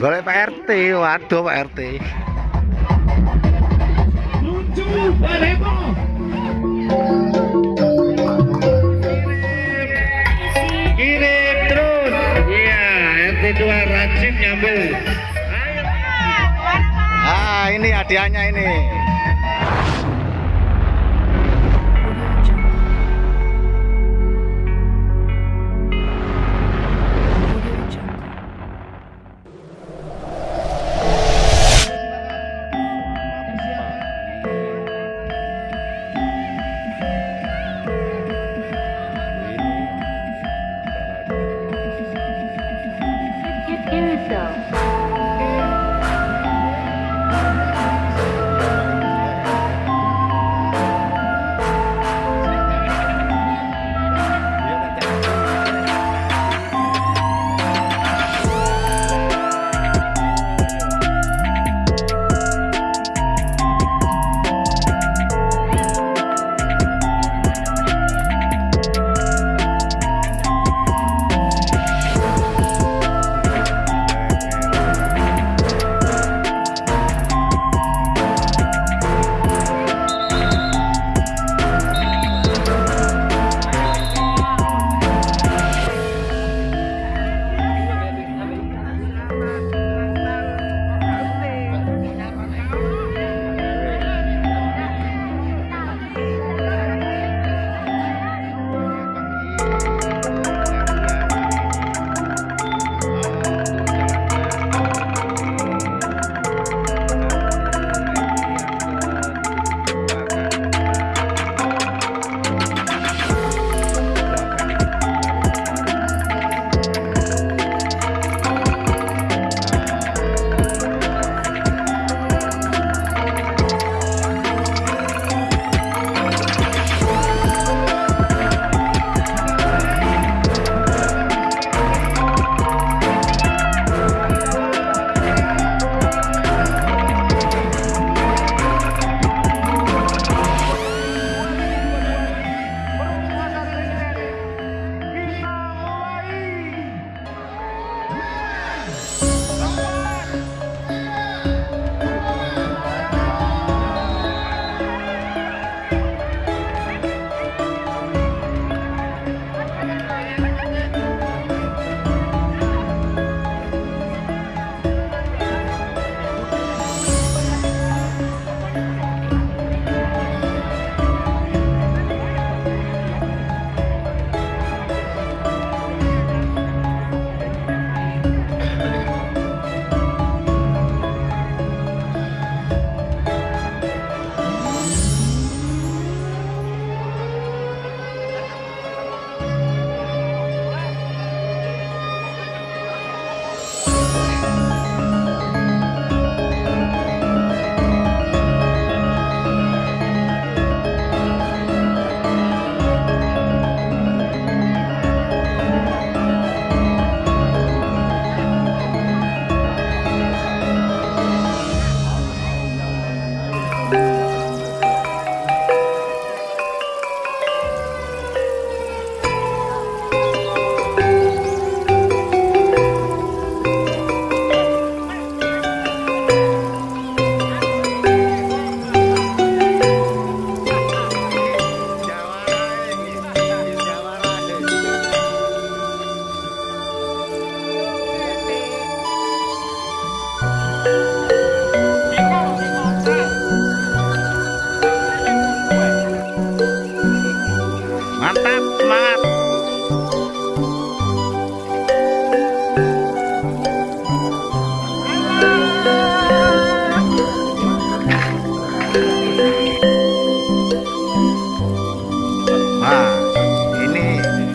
Golek Pak RT, waduh Pak RT. Lucu. Kirim terus. Iya, RT 2 rajin nyambil. Ayo. Ah, ini hadiahnya ini.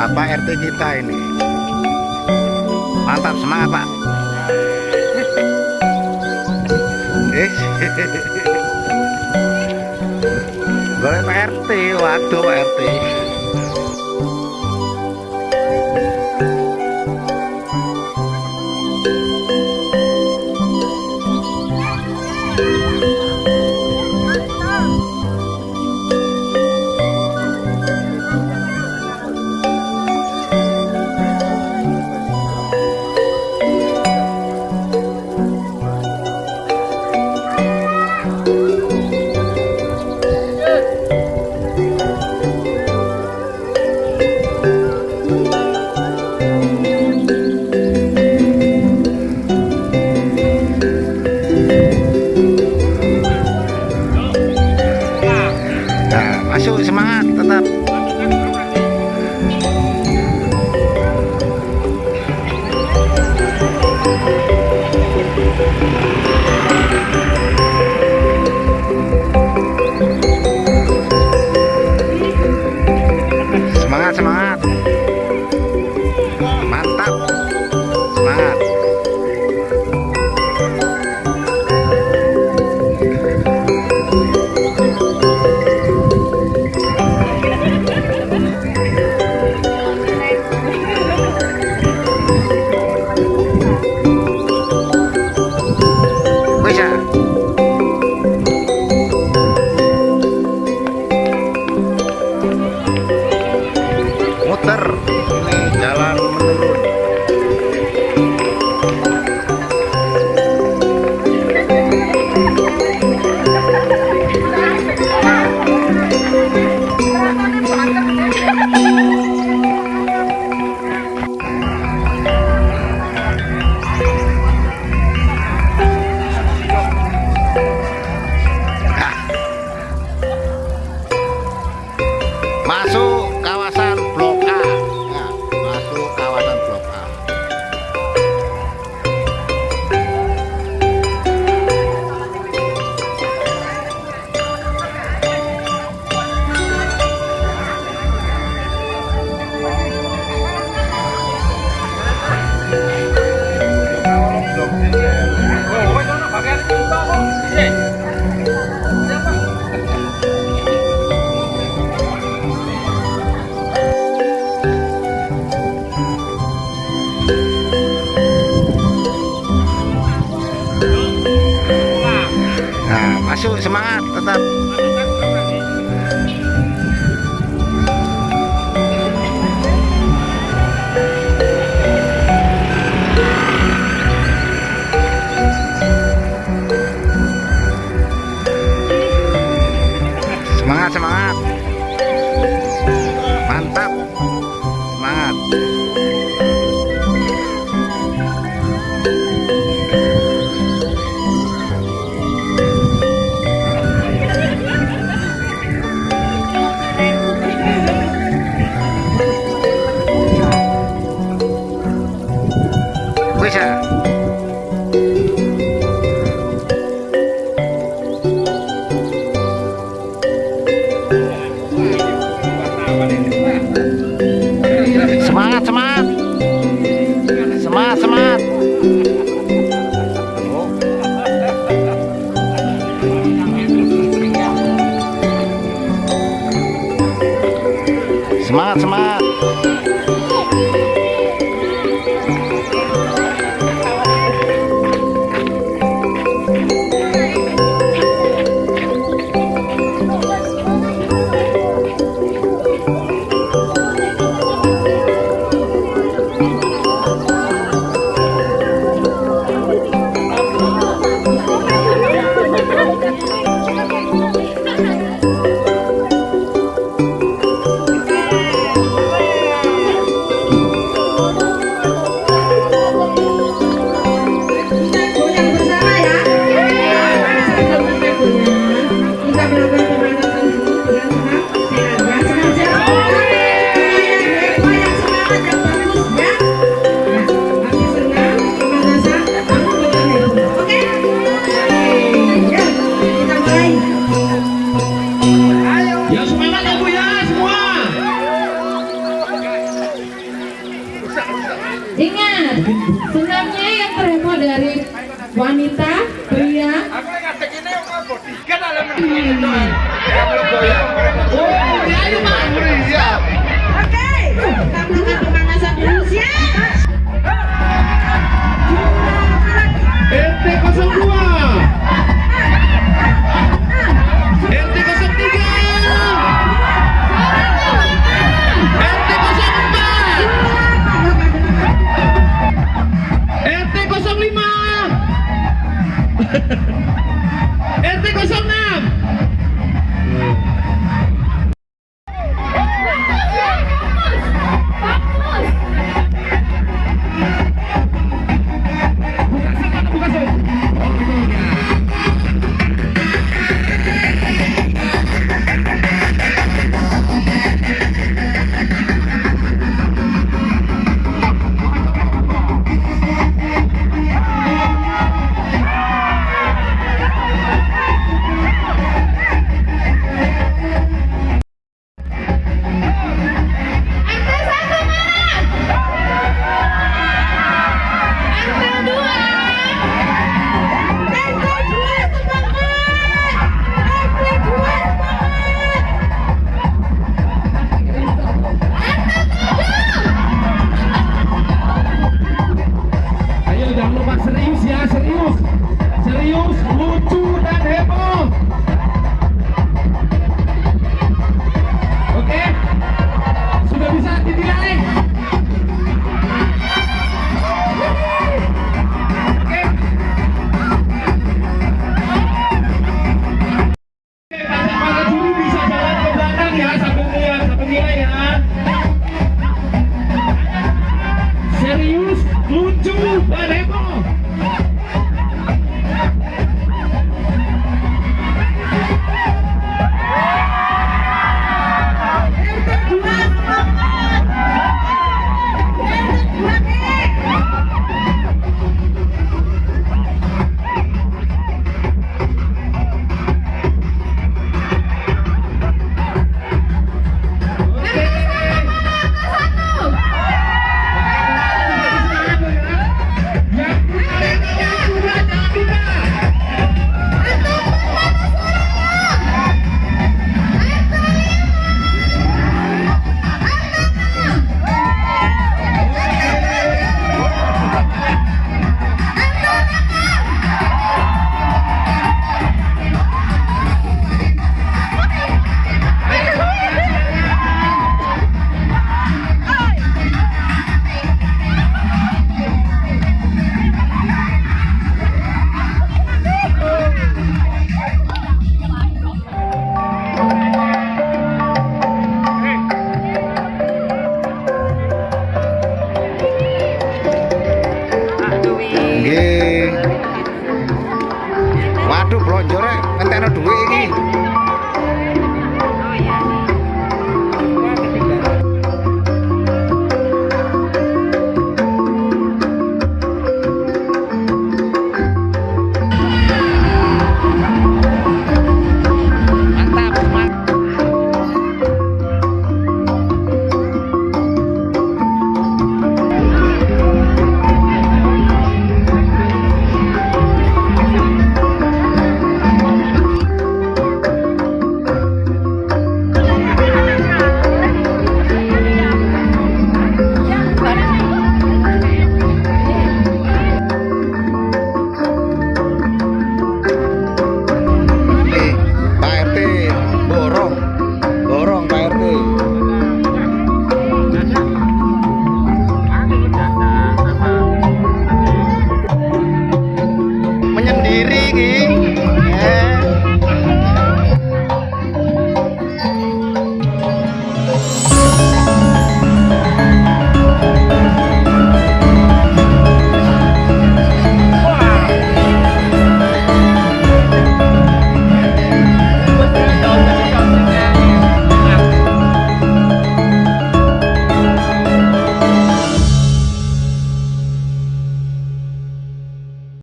Bapak RT kita ini. Mantap, semangat Pak. Eh, Golek Pak RT, waduh Pak RT. Semangat tetap. Bye.